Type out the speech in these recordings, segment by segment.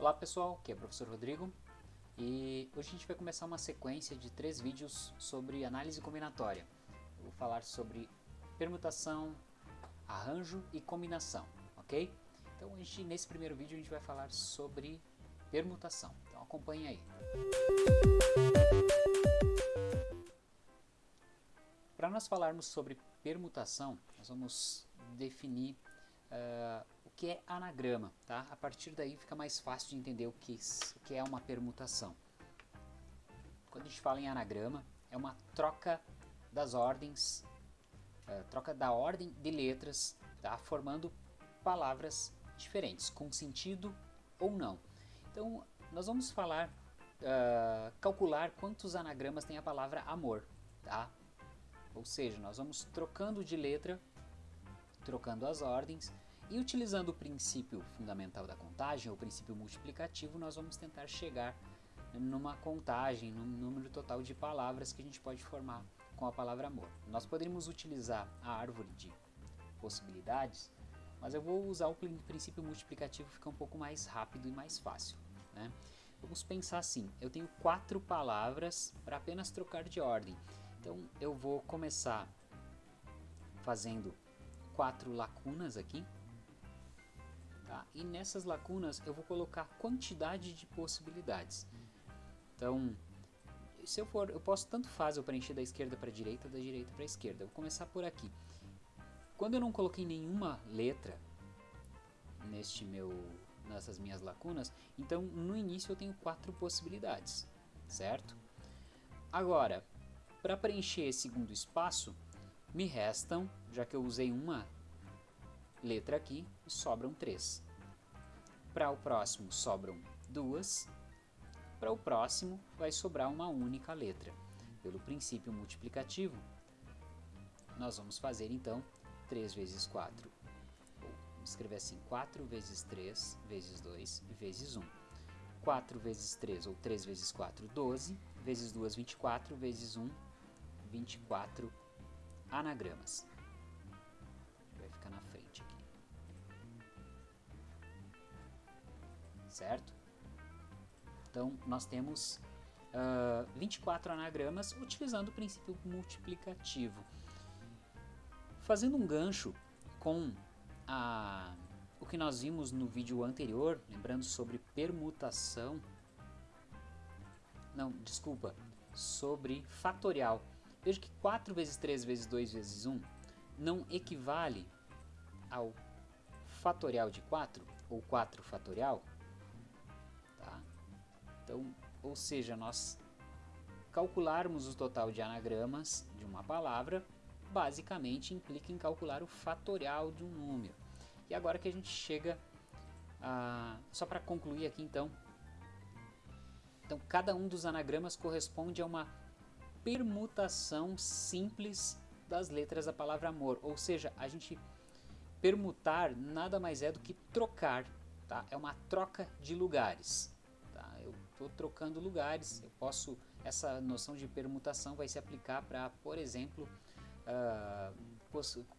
Olá pessoal, aqui é o professor Rodrigo e hoje a gente vai começar uma sequência de três vídeos sobre análise combinatória. Eu vou falar sobre permutação, arranjo e combinação, ok? Então a gente, nesse primeiro vídeo a gente vai falar sobre permutação, então acompanhe aí. Para nós falarmos sobre permutação, nós vamos definir uh, que é anagrama. Tá? A partir daí fica mais fácil de entender o que, o que é uma permutação. Quando a gente fala em anagrama, é uma troca das ordens, uh, troca da ordem de letras, tá? formando palavras diferentes, com sentido ou não. Então, nós vamos falar, uh, calcular quantos anagramas tem a palavra amor, tá? Ou seja, nós vamos trocando de letra trocando as ordens e utilizando o princípio fundamental da contagem, ou princípio multiplicativo, nós vamos tentar chegar numa contagem, num número total de palavras que a gente pode formar com a palavra amor. Nós poderíamos utilizar a árvore de possibilidades, mas eu vou usar o princípio multiplicativo, fica um pouco mais rápido e mais fácil. Né? Vamos pensar assim, eu tenho quatro palavras para apenas trocar de ordem. Então eu vou começar fazendo quatro lacunas aqui. Tá? E nessas lacunas eu vou colocar quantidade de possibilidades. Então, se eu for, eu posso tanto faz eu preencher da esquerda para a direita, da direita para a esquerda. Eu vou começar por aqui. Quando eu não coloquei nenhuma letra neste meu, nessas minhas lacunas, então no início eu tenho quatro possibilidades, certo? Agora, para preencher esse segundo espaço, me restam, já que eu usei uma letra aqui, sobram três. Para o próximo sobram duas. Para o próximo vai sobrar uma única letra. Pelo princípio multiplicativo, nós vamos fazer então 3 vezes 4. vamos escrever assim, 4 vezes 3 vezes 2 vezes 1. 4 vezes 3 ou 3 vezes 4, 12, vezes 2, 24, vezes 1, 24 anagramas. Certo? Então, nós temos uh, 24 anagramas utilizando o princípio multiplicativo. Fazendo um gancho com a, o que nós vimos no vídeo anterior, lembrando sobre permutação, não, desculpa, sobre fatorial. Veja que 4 vezes 3 vezes 2 vezes 1 não equivale ao fatorial de 4, ou 4 fatorial. Então, ou seja, nós calcularmos o total de anagramas de uma palavra, basicamente implica em calcular o fatorial de um número. E agora que a gente chega a... Só para concluir aqui então, então cada um dos anagramas corresponde a uma permutação simples das letras da palavra amor, ou seja, a gente permutar nada mais é do que trocar, tá? É uma troca de lugares, estou trocando lugares, eu posso, essa noção de permutação vai se aplicar para, por exemplo, uh,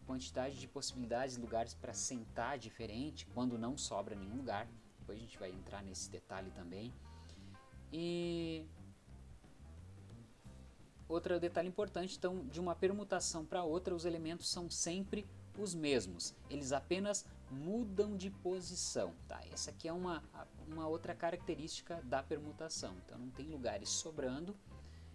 quantidade de possibilidades, lugares para sentar diferente, quando não sobra nenhum lugar, depois a gente vai entrar nesse detalhe também. E Outro detalhe importante, então, de uma permutação para outra, os elementos são sempre os mesmos. Eles apenas mudam de posição. Tá? Essa aqui é uma, uma outra característica da permutação. Então, não tem lugares sobrando.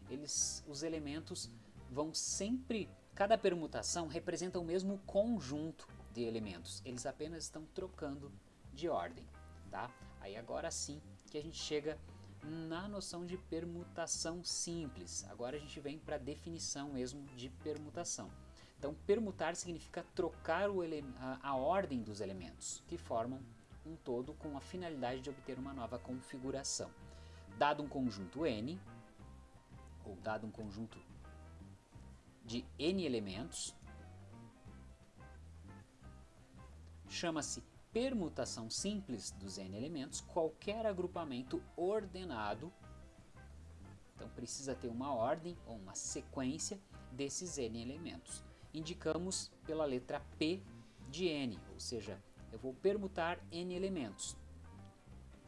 Eles, os elementos vão sempre... Cada permutação representa o mesmo conjunto de elementos. Eles apenas estão trocando de ordem. Tá? Aí agora sim que a gente chega na noção de permutação simples. Agora a gente vem para a definição mesmo de permutação. Então, permutar significa trocar a, a ordem dos elementos, que formam um todo com a finalidade de obter uma nova configuração. Dado um conjunto n, ou dado um conjunto de n elementos, chama-se permutação simples dos n elementos, qualquer agrupamento ordenado, então precisa ter uma ordem ou uma sequência desses n elementos. Indicamos pela letra P de n, ou seja, eu vou permutar n elementos.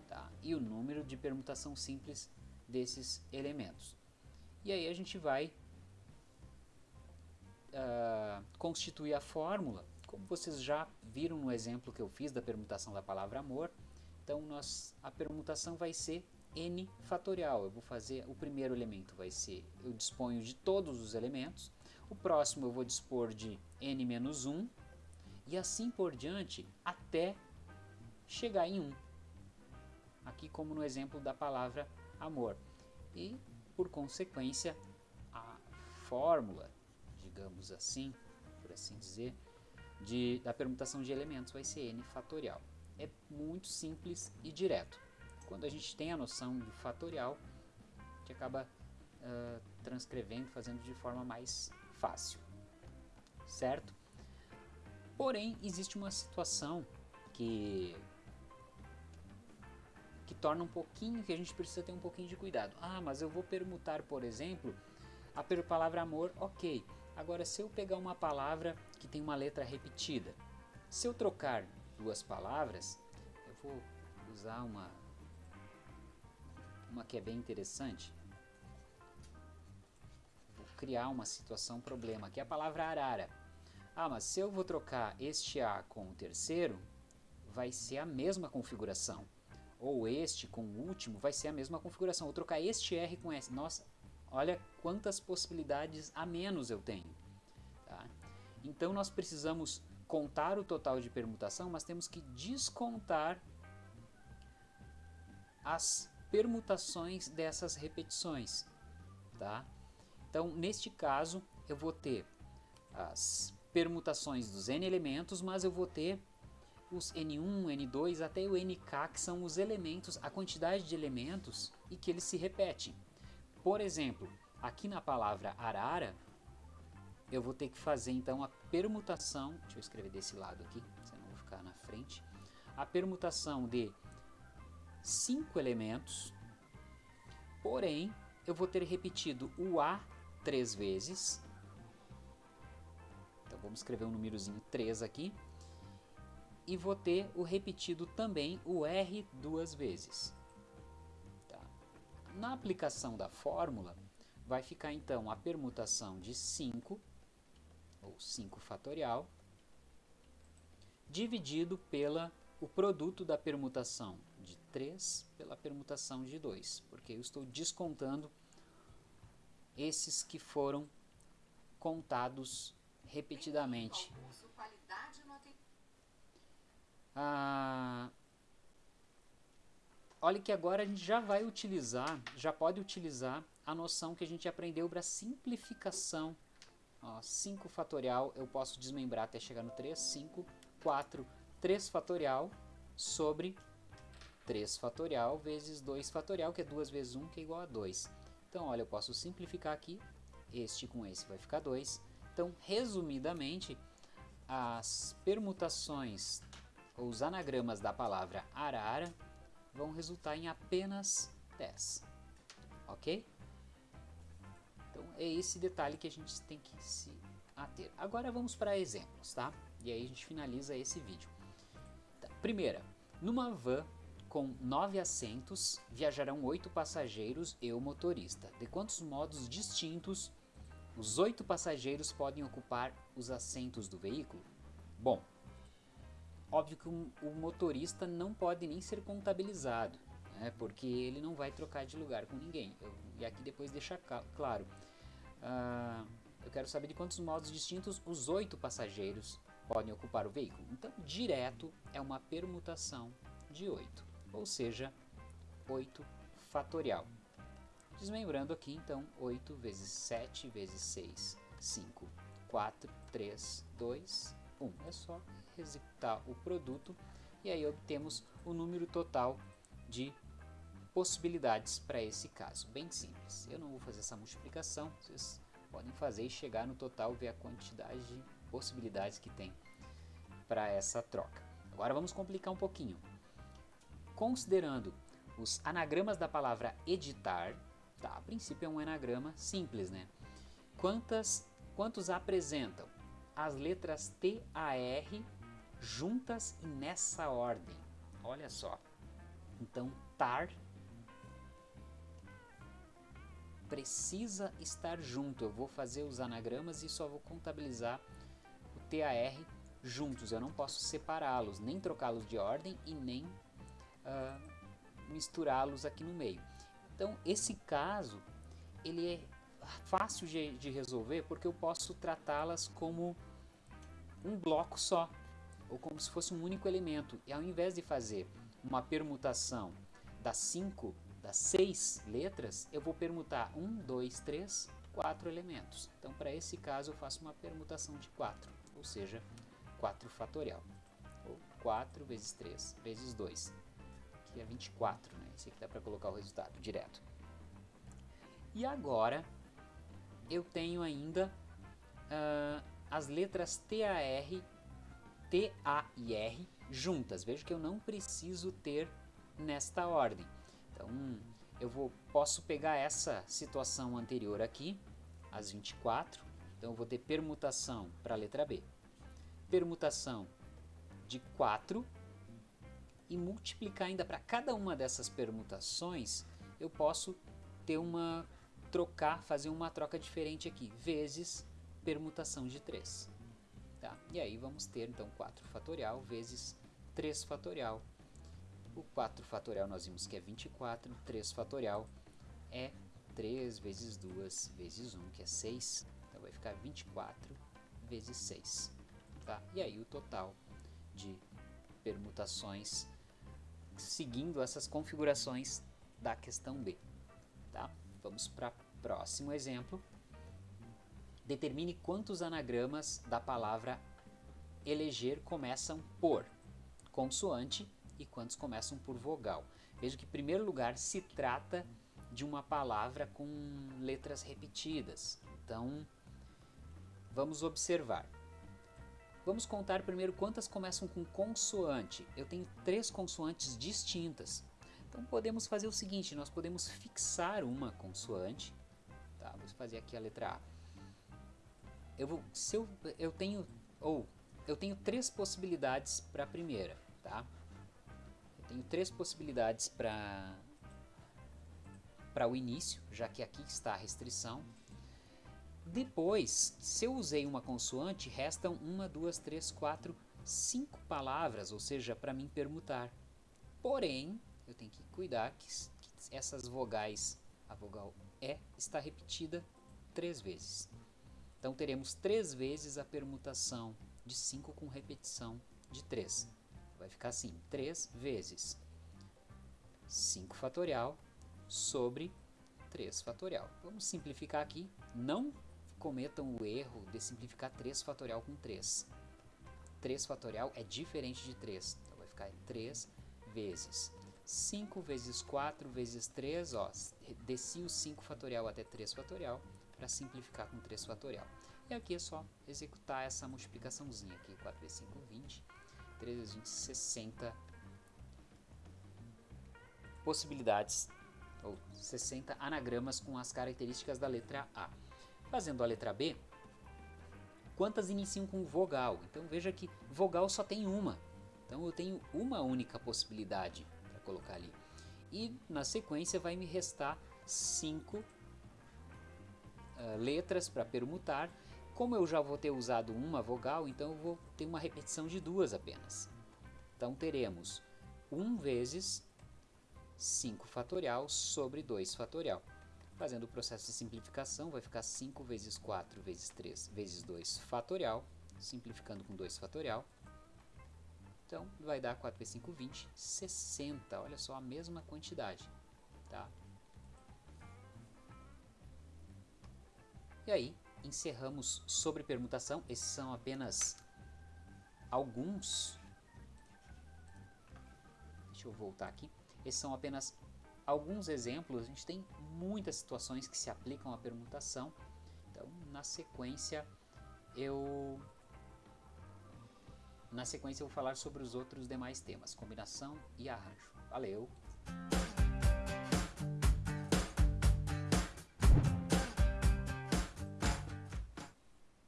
Tá? e o número de permutação simples desses elementos. E aí a gente vai uh, constituir a fórmula, como vocês já viram no exemplo que eu fiz da permutação da palavra amor. Então nós, a permutação vai ser n fatorial. Eu vou fazer, o primeiro elemento vai ser, eu disponho de todos os elementos, o próximo eu vou dispor de n menos 1, e assim por diante até chegar em 1. Aqui como no exemplo da palavra amor. E, por consequência, a fórmula, digamos assim, por assim dizer, de, da permutação de elementos vai ser n fatorial. É muito simples e direto. Quando a gente tem a noção de fatorial, a gente acaba uh, transcrevendo, fazendo de forma mais fácil. Certo? Porém, existe uma situação que que torna um pouquinho, que a gente precisa ter um pouquinho de cuidado. Ah, mas eu vou permutar, por exemplo, a palavra amor, ok. Agora, se eu pegar uma palavra que tem uma letra repetida, se eu trocar duas palavras, eu vou usar uma, uma que é bem interessante. Criar uma situação problema, que é a palavra arara. Ah, mas se eu vou trocar este A com o terceiro, vai ser a mesma configuração ou este com o último, vai ser a mesma configuração. Vou trocar este R com S. Nossa, olha quantas possibilidades a menos eu tenho. Tá? Então nós precisamos contar o total de permutação, mas temos que descontar as permutações dessas repetições. Tá? Então, neste caso, eu vou ter as permutações dos n elementos, mas eu vou ter os N1, N2 até o NK, que são os elementos, a quantidade de elementos e que eles se repetem. Por exemplo, aqui na palavra arara, eu vou ter que fazer então a permutação, deixa eu escrever desse lado aqui, senão vou ficar na frente, a permutação de cinco elementos, porém eu vou ter repetido o A três vezes, então vamos escrever um númerozinho 3 aqui, e vou ter o repetido também o R duas vezes. Tá. Na aplicação da fórmula, vai ficar então a permutação de 5, ou 5 fatorial, dividido pela o produto da permutação de 3 pela permutação de 2, porque eu estou descontando esses que foram contados repetidamente. Ah, olha que agora a gente já vai utilizar, já pode utilizar a noção que a gente aprendeu para simplificação. 5 fatorial eu posso desmembrar até chegar no 3, 5, 4, 3 fatorial sobre 3 fatorial vezes 2 fatorial, que é 2 vezes 1, que é igual a 2. Então, olha, eu posso simplificar aqui, este com esse vai ficar 2. Então, resumidamente, as permutações os anagramas da palavra arara vão resultar em apenas 10. Ok? Então é esse detalhe que a gente tem que se ater. Agora vamos para exemplos, tá? E aí a gente finaliza esse vídeo. Tá. Primeira, numa van com nove assentos, viajarão oito passageiros e o motorista. De quantos modos distintos os oito passageiros podem ocupar os assentos do veículo? Bom, Óbvio que o, motorista não pode nem ser contabilizado, né, porque ele não vai trocar de lugar com ninguém. Eu, e aqui depois deixa claro. Uh, eu quero saber de quantos modos distintos os oito passageiros podem ocupar o veículo. Então, direto é uma permutação de 8, ou seja, 8 fatorial. Desmembrando aqui, então, 8 vezes 7 vezes 6, 5, 4, 3, 2, 1. É só executar o produto e aí obtemos o número total de possibilidades para esse caso. Bem simples. Eu não vou fazer essa multiplicação, vocês podem fazer e chegar no total, ver a quantidade de possibilidades que tem para essa troca. Agora vamos complicar um pouquinho. Considerando os anagramas da palavra editar, tá, a princípio é um anagrama simples, né? Quantas, quantos apresentam as letras T, A, R juntas e nessa ordem. Olha só. Então, tar precisa estar junto. Eu vou fazer os anagramas e só vou contabilizar o TAR juntos. Eu não posso separá-los, nem trocá-los de ordem e nem uh, misturá-los aqui no meio. Então, esse caso, ele é fácil de, de resolver porque eu posso tratá-las como um bloco só, ou como se fosse um único elemento. E ao invés de fazer uma permutação das cinco, das seis letras, eu vou permutar um, dois, três, quatro elementos. Então, para esse caso, eu faço uma permutação de 4, ou seja, 4 fatorial. Ou 4 vezes 3 vezes 2, que é 24, né? Esse aqui dá para colocar o resultado direto. E agora, eu tenho ainda uh, as letras TAR, TA e R juntas. Veja que eu não preciso ter nesta ordem. Então, eu vou, posso pegar essa situação anterior aqui, as 24. Então, eu vou ter permutação para a letra B. Permutação de 4 e multiplicar ainda para cada uma dessas permutações, eu posso ter uma trocar, fazer uma troca diferente aqui, vezes permutação de 3. Tá? E aí vamos ter então 4 fatorial vezes 3 fatorial. O 4 fatorial nós vimos que é 24, 3 fatorial é 3 vezes 2 vezes 1, que é 6. Então vai ficar 24 vezes 6. Tá? E aí o total de permutações seguindo essas configurações da questão B. Tá? Vamos para o próximo exemplo. Determine quantos anagramas da palavra eleger começam por consoante e quantos começam por vogal. Veja que, em primeiro lugar, se trata de uma palavra com letras repetidas. Então, vamos observar. Vamos contar primeiro quantas começam com consoante. Eu tenho três consoantes distintas. Então podemos fazer o seguinte, nós podemos fixar uma consoante. Tá, vou fazer aqui a letra A. Eu vou, se eu, eu tenho, ou eu tenho três possibilidades para a primeira, tá? Eu tenho três possibilidades para para o início, já que aqui está a restrição. Depois, se eu usei uma consoante, restam uma, duas, três, quatro, cinco palavras, ou seja, para mim permutar. Porém, eu tenho que cuidar que, que essas vogais, a vogal E, está repetida três vezes. Então teremos três vezes a permutação de 5 com repetição de 3. Vai ficar assim, 3 vezes 5 fatorial sobre 3 fatorial. Vamos simplificar aqui. Não cometam o erro de simplificar 3 fatorial com 3. 3 fatorial é diferente de 3. Então vai ficar 3 vezes 5 vezes 4 vezes 3, ó, desci o 5 fatorial até 3 fatorial para simplificar com 3 fatorial. E aqui é só executar essa multiplicaçãozinha aqui, 4 vezes 5, 20, 3 vezes 20, 60 possibilidades, ou 60 anagramas com as características da letra A. Fazendo a letra B, quantas iniciam com vogal? Então veja que vogal só tem uma, então eu tenho uma única possibilidade colocar ali. E na sequência vai me restar cinco uh, letras para permutar. Como eu já vou ter usado uma vogal, então eu vou ter uma repetição de duas apenas. Então teremos 1 vezes 5 fatorial sobre 2 fatorial. Fazendo o processo de simplificação, vai ficar 5 vezes 4 vezes 3 vezes 2 fatorial, simplificando com 2 fatorial, então, vai dar 4 vezes 5, 20, 60. Olha só, a mesma quantidade. Tá? E aí, encerramos sobre permutação. Esses são apenas alguns. Deixa eu voltar aqui. Esses são apenas alguns exemplos, a gente tem muitas situações que se aplicam à permutação. Então, na sequência, eu na sequência eu vou falar sobre os outros demais temas, combinação e arranjo. Valeu!